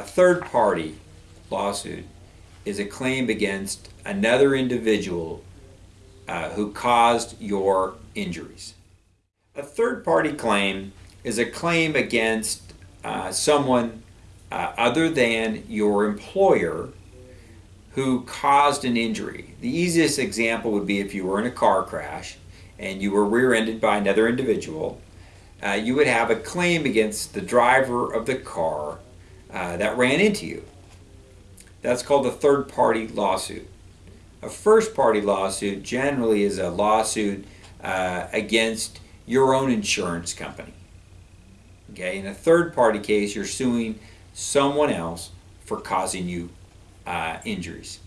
A third party lawsuit is a claim against another individual uh, who caused your injuries. A third party claim is a claim against uh, someone uh, other than your employer who caused an injury. The easiest example would be if you were in a car crash and you were rear ended by another individual. Uh, you would have a claim against the driver of the car uh, that ran into you. That's called a third party lawsuit. A first party lawsuit generally is a lawsuit uh, against your own insurance company. Okay, in a third party case, you're suing someone else for causing you uh, injuries.